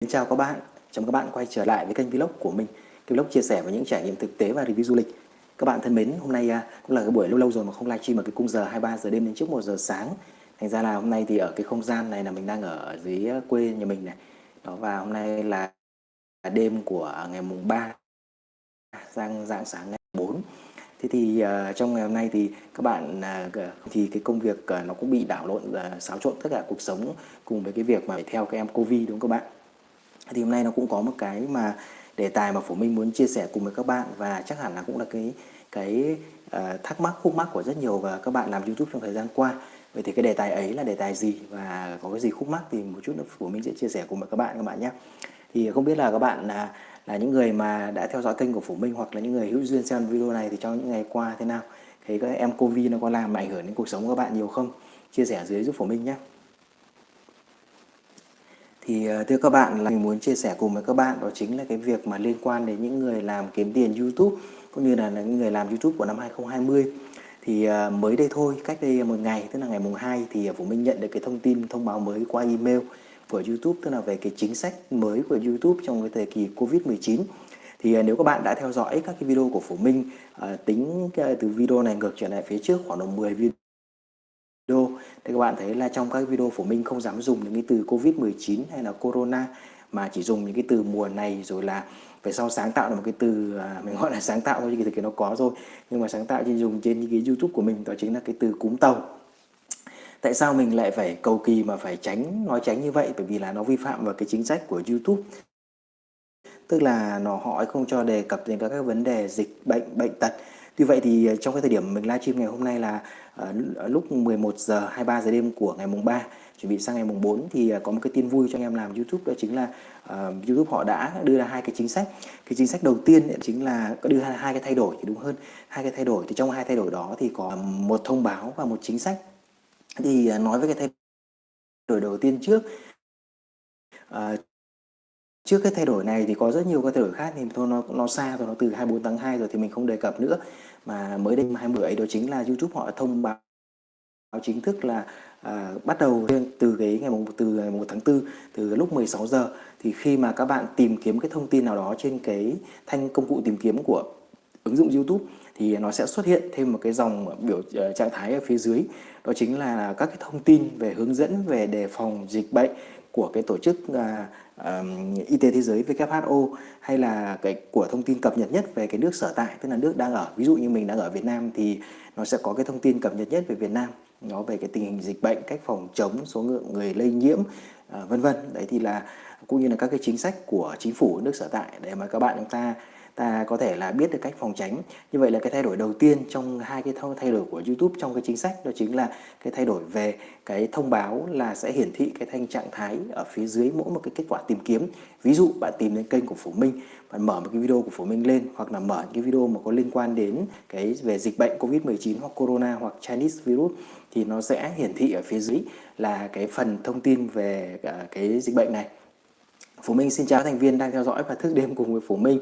Xin chào các bạn, chào mừng các bạn quay trở lại với kênh vlog của mình. Cái vlog chia sẻ về những trải nghiệm thực tế và review du lịch. Các bạn thân mến, hôm nay à, cũng là cái buổi lâu lâu rồi mà không livestream ở cái cung giờ 23 giờ đêm đến trước 1 giờ sáng. Thành ra là hôm nay thì ở cái không gian này là mình đang ở dưới à, quê nhà mình này. Đó và hôm nay là đêm của ngày mùng 3 sang dạng sáng ngày 4 Thế thì uh, trong ngày hôm nay thì các bạn uh, thì cái công việc uh, nó cũng bị đảo lộn uh, xáo trộn tất cả cuộc sống cùng với cái việc mà phải theo các em Covid đúng không các bạn? Thì hôm nay nó cũng có một cái mà đề tài mà phổ minh muốn chia sẻ cùng với các bạn và chắc hẳn là cũng là cái cái uh, thắc mắc khúc mắc của rất nhiều và các bạn làm youtube trong thời gian qua. Vậy thì cái đề tài ấy là đề tài gì và có cái gì khúc mắc thì một chút nữa phổ minh sẽ chia sẻ cùng với các bạn các bạn nhé. Thì không biết là các bạn là là những người mà đã theo dõi kênh của phổ minh hoặc là những người hữu duyên xem video này thì trong những ngày qua thế nào? Thấy các em covid nó có làm ảnh hưởng đến cuộc sống của các bạn nhiều không? Chia sẻ dưới giúp phổ minh nhé thì ờ, thưa các bạn là mình muốn chia sẻ cùng với các bạn đó chính là cái việc mà liên quan đến những người làm kiếm tiền YouTube cũng như là những người làm YouTube của năm 2020 thì ờ, mới đây thôi, cách đây một ngày, tức là ngày mùng 2 thì ờ, Vũ Minh nhận được cái thông tin, thông báo mới qua email của YouTube, tức là về cái chính sách mới của YouTube trong cái thời kỳ Covid-19 thì nếu các bạn đã theo dõi các cái video của Phổ Minh tính từ video này ngược trở lại phía trước khoảng độ 10 video thì các bạn thấy là trong các video của mình không dám dùng những cái từ Covid-19 hay là Corona mà chỉ dùng những cái từ mùa này rồi là về sau sáng tạo là một cái từ à, mình gọi là sáng tạo thôi chứ thực nó có rồi. Nhưng mà sáng tạo trên dùng trên những cái YouTube của mình đó chính là cái từ cúm tàu. Tại sao mình lại phải cầu kỳ mà phải tránh nói tránh như vậy? Bởi vì là nó vi phạm vào cái chính sách của YouTube. Tức là nó họ không cho đề cập đến các cái vấn đề dịch bệnh bệnh tật. Tuy vậy thì ờ, trong cái thời điểm mình livestream ngày hôm nay là uh, lúc 11 giờ 23 giờ đêm của ngày mùng 3 chuẩn bị sang ngày mùng 4 thì ờ, có một cái tin vui cho anh em làm YouTube đó chính là uh, YouTube họ đã đưa ra hai cái chính sách. Cái chính sách đầu tiên chính là có đưa ra hai cái thay đổi thì đúng hơn. Hai cái thay đổi thì trong hai thay đổi đó thì có một thông báo và một chính sách. Thì uh, nói với cái thay đổi đầu tiên trước uh, Trước cái thay đổi này thì có rất nhiều cái thay đổi khác thì thôi nó nó xa rồi nó từ 24 tháng 2 rồi thì mình không đề cập nữa. Mà mới đây 20 ấy đó chính là YouTube họ thông báo chính thức là à, bắt đầu từ cái ngày mùng từ ngày 1 tháng 4 từ lúc 16 giờ. Thì khi mà các bạn tìm kiếm cái thông tin nào đó trên cái thanh công cụ tìm kiếm của ứng dụng YouTube thì nó sẽ xuất hiện thêm một cái dòng biểu uh, trạng thái ở phía dưới. Đó chính là các cái thông tin về hướng dẫn về đề phòng dịch bệnh của cái tổ chức uh, uh, y tế thế giới WHO hay là cái của thông tin cập nhật nhất về cái nước sở tại tức là nước đang ở. Ví dụ như mình đang ở Việt Nam thì nó sẽ có cái thông tin cập nhật nhất về Việt Nam nó về cái tình hình dịch bệnh cách phòng chống số lượng người lây nhiễm uh, vân vân. Đấy thì là cũng như là các cái chính sách của chính phủ nước sở tại để mà các bạn chúng ta ta có thể là biết được cách phòng tránh. Như vậy là cái thay đổi đầu tiên trong hai cái thay đổi của YouTube trong cái chính sách đó chính là cái thay đổi về cái thông báo là sẽ hiển thị cái thanh trạng thái ở phía dưới mỗi một cái kết quả tìm kiếm. Ví dụ bạn tìm đến kênh của Phổ Minh, bạn mở một cái video của Phổ Minh lên hoặc là mở cái video mà có liên quan đến cái về dịch bệnh Covid-19 hoặc Corona hoặc Chinese virus thì nó sẽ hiển thị ở phía dưới là cái phần thông tin về à, cái dịch bệnh này. Phú Minh xin chào thành viên đang theo dõi và thức đêm cùng với Phú Minh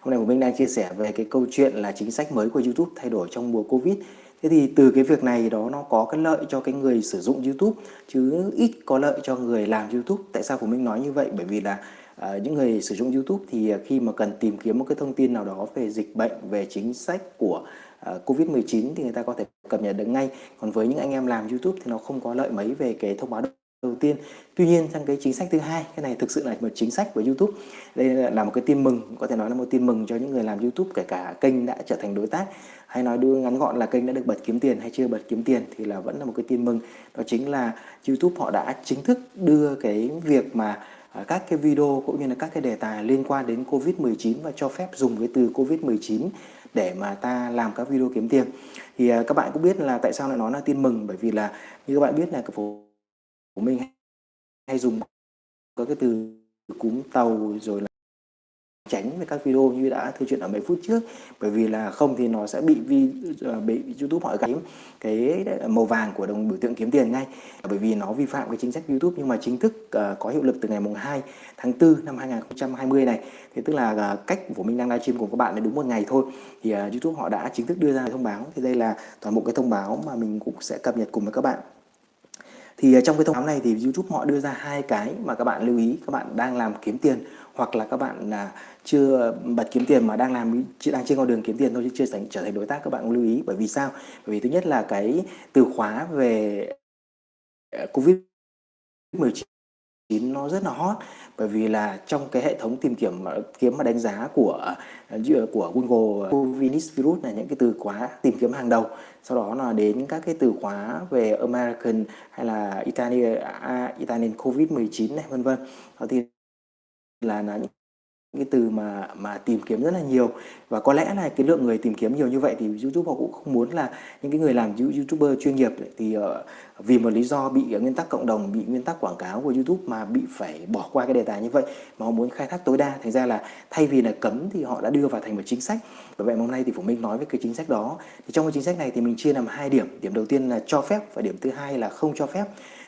Hôm nay Phú Minh đang chia sẻ về cái câu chuyện là chính sách mới của YouTube thay đổi trong mùa Covid. Thế thì từ cái việc này đó nó có cái lợi cho cái người sử dụng YouTube chứ ít có lợi cho người làm YouTube. Tại sao Phú Minh nói như vậy? Bởi vì là uh, những người sử dụng YouTube thì à, khi mà cần tìm kiếm một cái thông tin nào đó về dịch bệnh, về chính sách của à, uh, Covid-19 thì người ta có thể cập nhật được ngay. Còn với những anh em làm YouTube thì nó không có lợi mấy về cái thông báo đầu tiên. Tuy nhiên, trong cái chính sách thứ hai, cái này thực sự là một chính sách của YouTube. Đây là một cái tin mừng, có thể nói là một tin mừng cho những người làm YouTube, kể cả kênh đã trở thành đối tác, hay nói đưa ngắn gọn là kênh đã được bật kiếm tiền hay chưa bật kiếm tiền, thì là vẫn là một cái tin mừng. Đó chính là YouTube họ đã chính thức đưa cái việc mà à, các cái video cũng như là các cái đề tài liên quan đến Covid-19 và cho phép dùng cái từ Covid-19 để mà ta làm các video kiếm tiền. Thì à, các bạn cũng biết là tại sao lại nói là tin mừng? Bởi vì là, như các bạn biết là cái phố mình hay dùng các cái từ cúm tàu rồi là tránh về các video như đã thư chuyện ở mấy phút trước. Bởi vì là không thì nó sẽ bị vi à, bị YouTube hỏi gắn cái màu vàng của đồng biểu tượng kiếm tiền ngay. Bởi vì nó vi phạm cái chính sách YouTube nhưng mà chính thức uh, có hiệu lực từ ngày mùng 2 tháng 4 năm 2020 này. Thì tức là uh, cách của mình đang livestream cùng các bạn là đúng một ngày thôi. Thì uh, YouTube họ đã chính thức đưa ra thông báo. Thì đây là toàn bộ cái thông báo mà mình cũng sẽ cập nhật cùng với các bạn thì à, trong cái thông báo này thì YouTube họ đưa ra hai cái mà các bạn lưu ý, các bạn đang làm kiếm tiền hoặc là các bạn là chưa bật kiếm tiền mà đang làm chỉ đang trên con đường kiếm tiền thôi chứ chưa thành, trở thành đối tác, các bạn cũng lưu ý. Bởi vì sao? Bởi vì thứ nhất là cái từ khóa về à, covid 19 nó rất là hot. Bởi vì là trong cái hệ thống tìm kiếm kiếm mà đánh giá của ờ, của Google ờ, Covinis virus là những cái từ khóa tìm kiếm hàng đầu. Sau đó là đến các cái từ khóa về American hay là Italian à, Italian Covid 19 này, vân vân. Đó thì là là những cái từ mà mà tìm kiếm rất là nhiều. Và có lẽ là cái lượng người tìm kiếm nhiều như vậy thì YouTube họ cũng không muốn là những cái người làm YouTuber chuyên nghiệp thì uh, vì một lý do bị nguyên tắc cộng đồng bị nguyên tắc quảng cáo của YouTube mà bị phải bỏ qua cái đề tài như vậy mà họ muốn khai thác tối đa. Thành ra là thay vì là cấm thì họ đã đưa vào thành một chính sách. Và vậy hôm nay thì Phủ Minh nói về cái chính sách đó. Thì trong cái chính sách này thì mình chia làm hai điểm. Điểm đầu tiên là cho phép và điểm thứ hai là không cho phép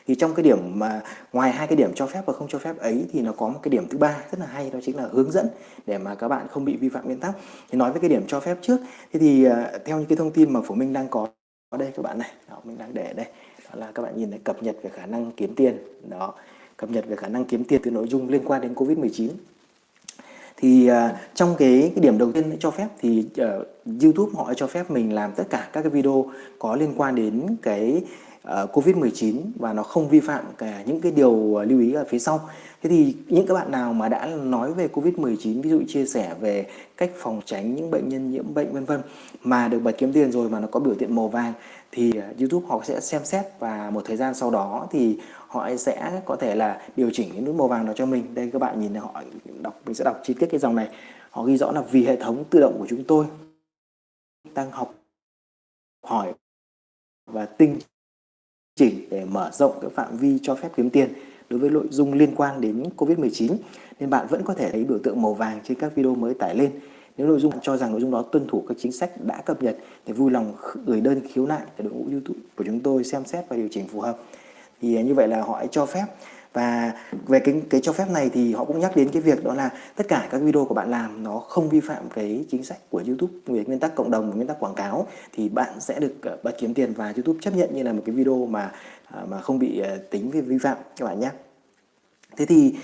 thì trong cái điểm mà ngoài hai cái điểm cho phép và không cho phép ấy thì nó có một cái điểm thứ ba rất là hay đó chính là hướng dẫn để mà các bạn không bị vi phạm nguyên tắc. Thì nói với cái điểm cho phép trước thế thì uh, theo những cái thông tin mà phổ minh đang có ở đây các bạn này đó, mình đang để ở đây đó là các bạn nhìn thấy cập nhật về khả năng kiếm tiền đó cập nhật về khả năng kiếm tiền từ nội dung liên quan đến covid 19 thì uh, trong cái, cái điểm đầu tiên cho phép thì uh, YouTube họ cho phép mình làm tất cả các cái video có liên quan đến cái Ờ, Covid-19 và nó không vi phạm cả những cái điều ờ, lưu ý ở phía sau. Thế thì những các bạn nào mà đã nói về Covid-19 ví dụ chia sẻ về cách phòng tránh những bệnh nhân nhiễm bệnh, vân vân, mà được bật kiếm tiền rồi mà nó có biểu hiện màu vàng, thì ờ, YouTube họ sẽ xem xét và một thời gian sau đó thì họ sẽ có thể là điều chỉnh cái nút màu vàng đó cho mình. Đây, các bạn nhìn họ đọc, mình sẽ đọc chi tiết cái dòng này. Họ ghi rõ là vì hệ thống tự động của chúng tôi đang học hỏi và tinh chỉnh để mở rộng cái phạm vi cho phép kiếm tiền đối với nội dung liên quan đến Covid-19 nên bạn vẫn có thể thấy biểu tượng màu vàng trên các video mới tải lên. Nếu nội dung cho rằng nội dung đó tuân thủ các chính sách đã cập nhật thì vui lòng gửi đơn khiếu nại để đội ngũ YouTube của chúng tôi xem xét và điều chỉnh phù hợp. Thì như vậy là họ cho phép và về cái cái cho phép này thì họ cũng nhắc đến cái việc đó là tất cả các video của bạn làm nó không vi phạm cái chính sách của YouTube về nguyên tắc cộng đồng và nguyên tắc quảng cáo, thì bạn sẽ được ờ, bạn kiếm tiền và YouTube chấp nhận như là một cái video mà ờ, mà không bị ờ, tính về vi phạm, các bạn nhé. Thế thì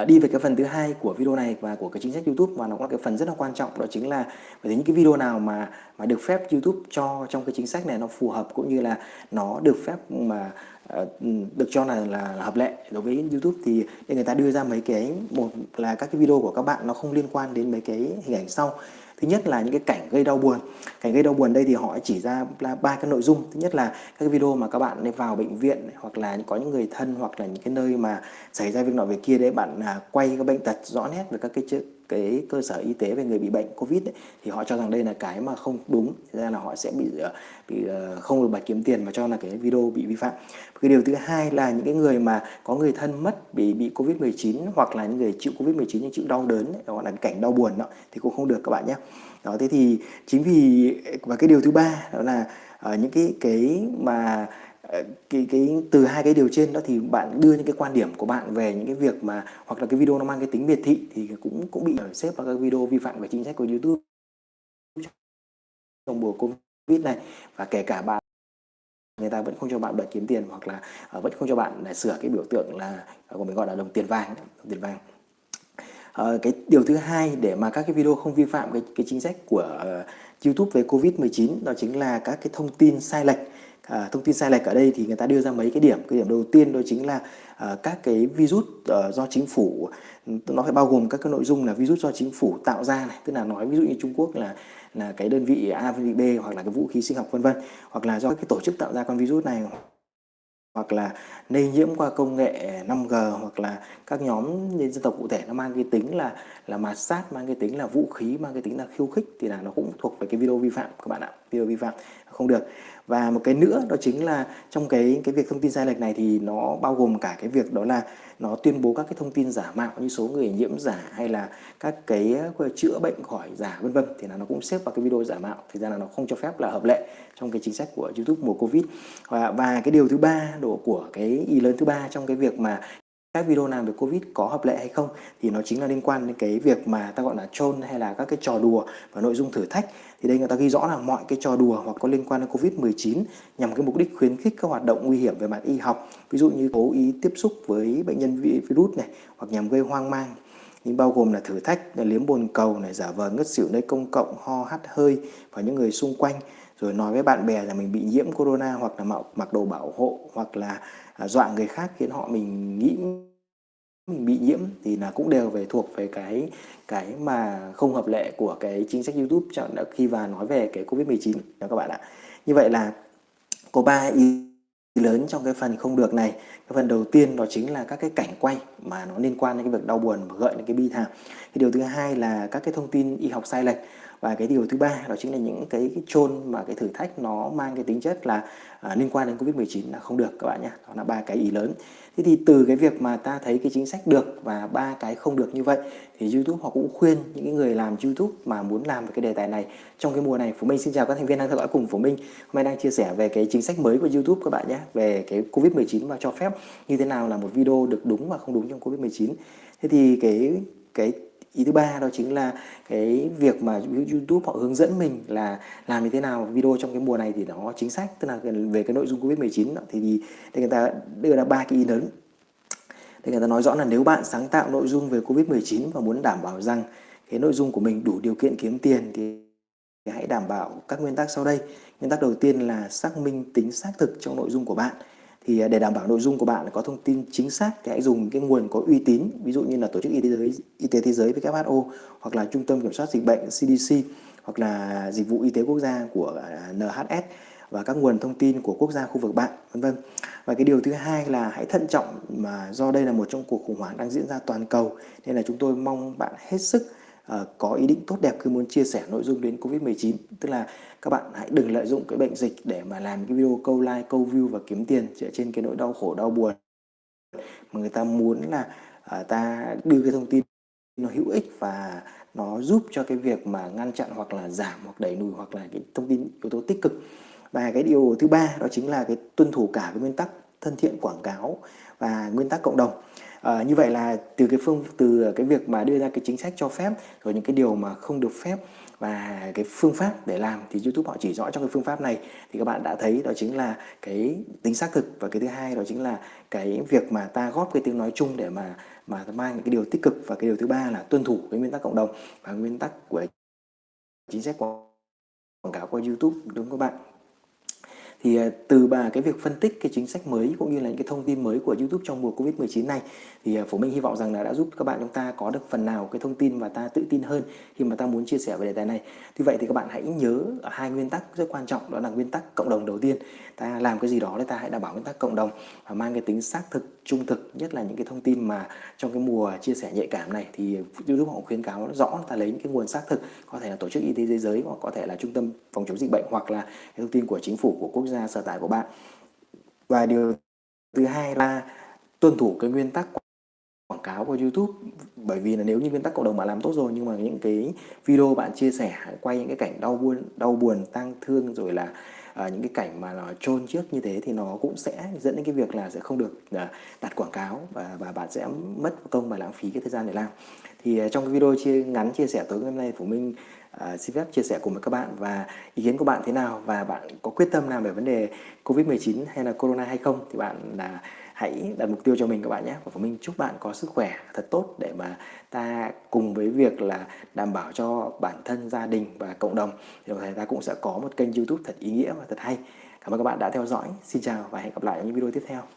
uh, đi về cái phần thứ hai của video này và của cái chính sách YouTube và nó cũng là cái phần rất là quan trọng đó chính là bởi những cái video nào mà mà được phép YouTube cho trong cái chính sách này nó phù hợp cũng như là nó được phép mà uh, được cho là, là là hợp lệ đối với YouTube. Thì để người ta đưa ra mấy cái một là các cái video của các bạn nó không liên quan đến mấy cái hình ảnh sau thứ nhất là những cái cảnh gây đau buồn. Cảnh gây đau buồn đây thì họ chỉ ra là ba cái nội dung. Thứ nhất là các cái video mà các bạn vào bệnh viện hoặc là có những người thân, hoặc là những cái nơi mà xảy ra việc nọ việc kia đấy, bạn à, quay các bệnh tật rõ nét về các cái cái cơ sở y tế về người bị bệnh covid ấy, thì họ cho rằng đây là cái mà không đúng. Thế ra là họ sẽ bị ờ, bị ờ, không được bài kiếm tiền mà cho là cái video bị vi phạm. Cái điều thứ hai là những cái người mà có người thân mất bị bị covid 19 hoặc là những người chịu covid 19 nhưng chịu đau đớn ấy, gọi là cảnh đau buồn đó thì cũng không được các bạn nhé. Đó thế thì chính vì và cái điều thứ ba đó là uh, những cái cái mà Ờ, cái cái từ hai cái điều trên đó thì bạn đưa những cái quan điểm của bạn về những cái việc mà hoặc là cái video nó mang cái tính biệt thị thì cũng cũng bị xếp vào các video vi phạm về chính sách của YouTube trong mùa Covid này. Và kể cả bạn người ta vẫn không cho bạn bật kiếm tiền hoặc là uh, vẫn không cho bạn để sửa cái biểu tượng là ờ, của mình gọi là đồng tiền vàng đồng tiền vàng. Uh, cái điều thứ hai để mà các cái video không vi phạm cái cái chính sách của uh, YouTube về Covid-19 đó chính là các cái thông tin sai lệch à, thông tin sai lệch ở đây thì người ta đưa ra mấy cái điểm. Cái điểm đầu tiên đó chính là à, các cái virus à, do chính phủ ừ, nó phải bao gồm các cái nội dung là virus do chính phủ tạo ra này. Tức là nói ví dụ như Trung Quốc là là cái đơn vị A đơn vị B hoặc là cái vũ khí sinh học vân vân. Hoặc là do cái tổ chức tạo ra con virus này. Hoặc là lây nhiễm qua công nghệ 5G hoặc là các nhóm nhân dân tộc cụ thể nó mang cái tính là là mạt sát mang cái tính là vũ khí mang cái tính là khiêu khích. Thì là nó cũng thuộc về cái video vi phạm các bạn ạ. Video vi phạm không được và một cái nữa đó chính là trong cái cái việc thông tin sai lệch này thì nó bao gồm cả cái việc đó là nó tuyên bố các cái thông tin giả mạo như số người nhiễm giả hay là các cái ờ, chữa bệnh khỏi giả vân vân. Thì là nó cũng xếp vào cái video giả mạo. Thì ra là nó không cho phép là hợp lệ trong cái chính sách của YouTube mùa Covid. Và, và cái điều thứ ba độ của cái ý lớn thứ ba trong cái việc mà các video nào về Covid có hợp lệ hay không thì nó chính là liên quan đến cái việc mà ta gọi là troll hay là các cái trò đùa và nội dung thử thách thì đây người ta ghi rõ là mọi cái trò đùa hoặc có liên quan đến Covid-19 nhằm cái mục đích khuyến khích các hoạt động nguy hiểm về mặt y học, ví dụ như cố ý tiếp xúc với bệnh nhân virus này hoặc nhằm gây hoang mang. Nhưng bao gồm là thử thách, là liếm bồn cầu này, giả vờ ngất xỉu nơi công cộng, ho hắt hơi và những người xung quanh, rồi nói với bạn bè là mình bị nhiễm corona hoặc là mặc đồ bảo hộ hoặc là à, dọa người khác khiến họ mình nghĩ mình bị nhiễm thì là cũng đều về thuộc về cái cái mà không hợp lệ của cái chính sách YouTube khi và nói về cái Covid-19 đó các bạn ạ. Như vậy là có ba ý lớn trong cái phần không được này. Cái phần đầu tiên đó chính là các cái cảnh quay mà nó liên quan đến cái việc đau buồn và gợi đến cái bi thảm. Cái điều thứ hai là các cái thông tin y học sai lệch và cái điều thứ ba đó chính là những cái, cái chôn mà cái thử thách nó mang cái tính chất là à, liên quan đến Covid-19 là không được các bạn nhé. Đó là ba cái ý lớn. Thế thì từ cái việc mà ta thấy cái chính sách được và ba cái không được như vậy thì YouTube họ cũng khuyên những cái người làm YouTube mà muốn làm về cái đề tài này trong cái mùa này. Phú Minh xin chào các thành viên đang theo dõi cùng Phú Minh. Hôm nay đang chia sẻ về cái chính sách mới của YouTube các bạn nhé, về cái Covid-19 và cho phép như thế nào là một video được đúng và không đúng trong Covid-19. Thế thì cái cái ý thứ ba đó chính là cái việc mà YouTube họ hướng dẫn mình là làm như thế nào video trong cái mùa này thì nó chính sách tức là về cái nội dung Covid-19 thì, thì người ta đưa ra ba cái ý lớn thì người ta nói rõ là nếu bạn sáng tạo nội dung về Covid-19 và muốn đảm bảo rằng cái nội dung của mình đủ điều kiện kiếm tiền thì hãy đảm bảo các nguyên tắc sau đây. Nguyên tắc đầu tiên là xác minh tính xác thực trong nội dung của bạn thì à, để đảm bảo nội dung của bạn có thông tin chính xác thì hãy dùng cái nguồn có uy tín, ví dụ như là tổ chức y tế giới, y tế thế giới WHO hoặc là trung tâm kiểm soát dịch bệnh CDC hoặc là dịch vụ y tế quốc gia của à, NHS và các nguồn thông tin của quốc gia khu vực bạn vân vân. Và cái điều thứ hai là hãy thận trọng mà do đây là một trong cuộc khủng hoảng đang diễn ra toàn cầu nên là chúng tôi mong bạn hết sức uh, có ý định tốt đẹp khi muốn chia sẻ nội dung đến Covid-19 tức là các bạn hãy đừng lợi dụng cái bệnh dịch để mà làm cái video câu like, câu view và kiếm tiền dựa trên cái nỗi đau khổ, đau buồn. Mà người ta muốn là uh, ta đưa cái thông tin nó hữu ích và nó giúp cho cái việc mà ngăn chặn hoặc là giảm hoặc đẩy lùi hoặc là cái thông tin yếu tố tích cực và cái điều thứ ba đó chính là cái tuân thủ cả cái nguyên tắc thân thiện quảng cáo và nguyên tắc cộng đồng. À, như vậy là từ cái phương từ cái việc mà đưa ra cái chính sách cho phép rồi những cái điều mà không được phép và cái phương pháp để làm thì YouTube họ chỉ rõ trong cái phương pháp này. Thì các bạn đã thấy đó chính là cái tính xác thực và cái thứ hai đó chính là cái việc mà ta góp cái tiếng nói chung để mà mà mang những cái điều tích cực và cái điều thứ ba là tuân thủ cái nguyên tắc cộng đồng và nguyên tắc của chính sách quảng cáo qua YouTube đúng không các bạn? Thì à, từ bà cái việc phân tích cái chính sách mới cũng như là những cái thông tin mới của YouTube trong mùa Covid-19 này thì à, Phổ Minh hy vọng rằng là đã giúp các bạn chúng ta có được phần nào cái thông tin và ta tự tin hơn khi mà ta muốn chia sẻ về đề tài này. Tuy vậy thì các bạn hãy nhớ hai nguyên tắc rất quan trọng đó là nguyên tắc cộng đồng đầu tiên. Ta làm cái gì đó để ta hãy đảm bảo nguyên tắc cộng đồng và mang cái tính xác thực, trung thực nhất là những cái thông tin mà trong cái mùa chia sẻ nhạy cảm này thì à, YouTube họ khuyến cáo rõ ta lấy những cái nguồn xác thực có thể là tổ chức y tế thế giới hoặc có thể là trung tâm phòng chống dịch bệnh hoặc là cái thông tin của chính phủ của quốc gia sở tại của bạn. Và điều thứ hai là tuân thủ cái nguyên tắc quảng cáo của YouTube. Bởi vì là nếu như nguyên tắc cộng đồng bạn làm tốt rồi nhưng mà những cái video bạn chia sẻ quay những cái cảnh đau buồn đau buồn tang thương rồi là uh, những cái cảnh mà nó chôn trước như thế thì nó cũng sẽ dẫn đến cái việc là sẽ không được uh, đặt quảng cáo và và bạn sẽ mất công và lãng phí cái thời gian để làm. Thì uh, trong cái video chia ngắn chia sẻ tối hôm nay của mình uh, xin phép chia sẻ cùng với các bạn và ý kiến của bạn thế nào và bạn có quyết tâm làm về vấn đề Covid-19 hay là Corona hay không thì bạn là hãy đặt mục tiêu cho mình các bạn nhé. Và mình chúc bạn có sức khỏe thật tốt để mà ta cùng với việc là đảm bảo cho bản thân gia đình và cộng đồng thì đồng thời ta cũng sẽ có một kênh youtube thật ý nghĩa và thật hay. Cảm ơn các bạn đã theo dõi. Xin chào và hẹn gặp lại ở những video tiếp theo.